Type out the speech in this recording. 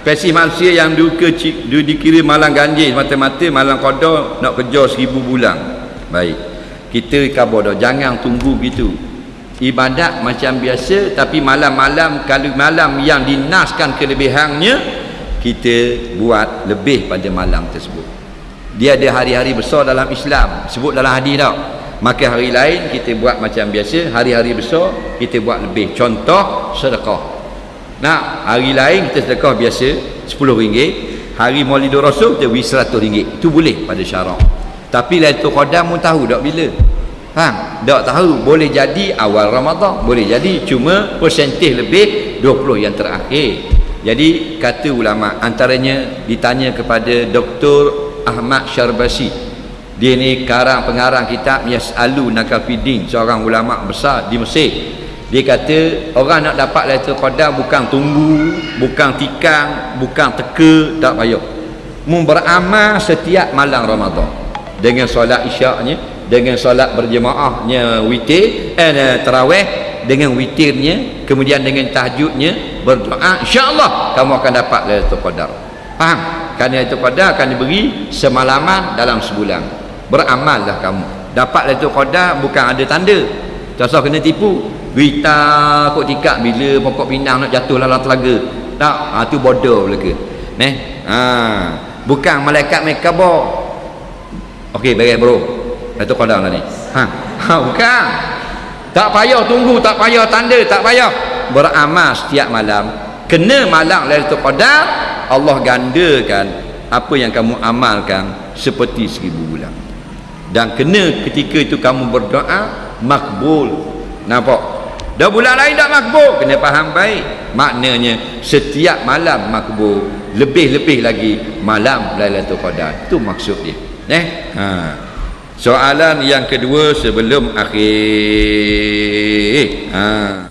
spesies manusia yang duka du, dikira malang ganjil mata-mata malang qada nak kerja seribu bulan. Baik. Kita khabar dah. Jangan tunggu gitu. Ibadat macam biasa tapi malam-malam kalau malam yang dinaskan kelebihannya kita buat lebih pada malam tersebut. Dia ada hari-hari besar dalam Islam. Sebut dalam hadis tau maka hari lain kita buat macam biasa. Hari-hari besar kita buat lebih. Contoh sedekah Nah, hari lain kita sedekah biasa RM10. Hari Maulidur Rasul kita beri RM100. Itu boleh pada syarak. Tapi Lailatul Qadar mu tahu tak bila? Faham? Tak tahu. Boleh jadi awal Ramadan, boleh jadi cuma persentif lebih 20 yang terakhir. Jadi kata ulama antaranya ditanya kepada Dr. Ahmad Syarbasi. Dia ni karang pengarang kitab Yas'alu Nakafidin, seorang ulama besar di Mesir dia kata orang nak dapat Lailatul Qadar bukan tunggu bukan tikang bukan teka tak payah. Mu beramal setiap malam Ramadan. Dengan solat isyaknya dengan solat berjemaahnya witir eh, tarawih dengan witirnya kemudian dengan tahajudnya berdoa insya-Allah kamu akan dapat Lailatul Qadar. Faham? Kerana Lailatul Qadar akan diberi semalaman dalam sebulan. Beramallah kamu. Dapat Lailatul Qadar bukan ada tanda. Tak usah kena tipu Berita kok tikak bila pokok pinang nak jatuh dalam telaga. Tak, ha tu bodoh belaka. Neh. Ha, bukan malaikat mekabo. Okey, baik bro. Itu qadar lah ni. Ha. ha bukan. Tak payah tunggu, tak payah tanda, tak payah beramal setiap malam. Kena malam Lailatul Qadar, Allah gandakan apa yang kamu amalkan seperti seribu bulan. Dan kena ketika itu kamu berdoa makbul. Nampak? Dah bulan lain tak makbul. Kena faham baik. Maknanya setiap malam makbul lebih-lebih lagi malam Lailatul Qadar. Itu maksud dia. Eh? Ha. Soalan yang kedua sebelum akhir. Ha